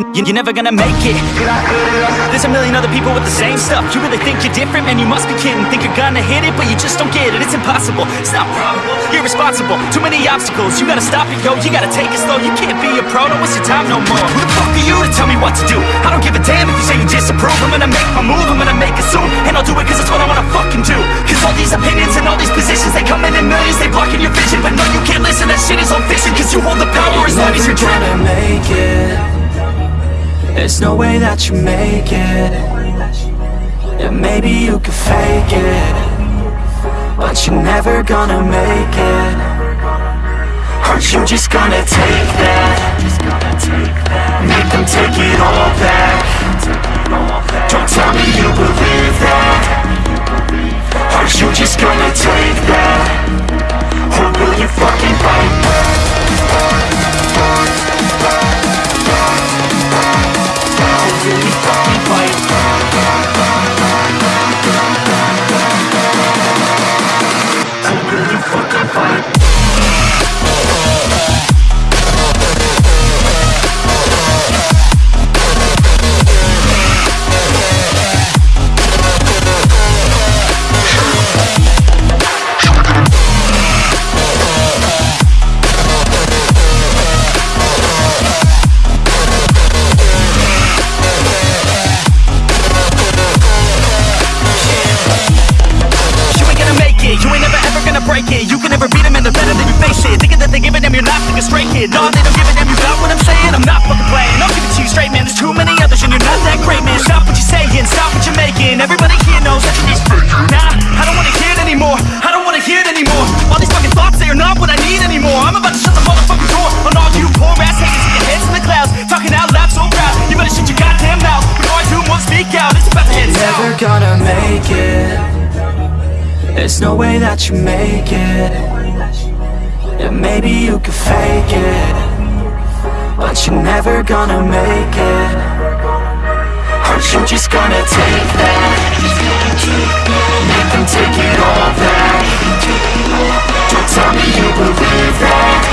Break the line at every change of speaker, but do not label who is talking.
you, you, you're never gonna make it. There's a million other people with the same stuff. You really think you're different? Man, you must be kidding. Think you're gonna hit it, but you just don't get it. It's impossible, it's not probable. Irresponsible, too many obstacles. You gotta stop it, yo, you gotta take it slow. You can't be a pro, don't waste your time no more. Who the fuck are you to tell me what to do? I don't give a damn if you say you disapprove. I'm gonna make my move, I'm gonna make it soon. And I'll do it cause it's what I wanna fucking do. Cause all these opinions and all these positions They come in in millions, they blocking your vision. But no, you can't listen, that shit is all fiction Cause you hold the power as long as you're dreaming
make it There's no way that you make it Yeah, maybe you could fake it But you're never gonna make it Aren't you just gonna take that? Make them take it all back Don't tell me you believe that Aren't you just gonna take that? Or will you fucking fight back? Will
can never beat them and they're better than you face it. Thinking that they give a damn, you're not like a stray kid. No, they don't give a damn, you got what I'm saying? I'm not fucking playing, I'll give it to you straight, man. There's too many others and you're not that great, man. Stop what you're saying, stop what you're making. Everybody here knows that you're just faking Nah, I don't wanna hear it anymore. I don't wanna hear it anymore. All these fucking thoughts, they are not what I need anymore. I'm about to shut the motherfucking door On all you poor ass haters with your heads in the clouds Talking out loud so proud. You better shut your goddamn mouth Before I do more speak out. It's about to head
Never gonna make it There's no way that you make it. Yeah, maybe you could fake it. But you're never gonna make it. Aren't you just gonna take that? Make them take it all back. Don't tell me you believe that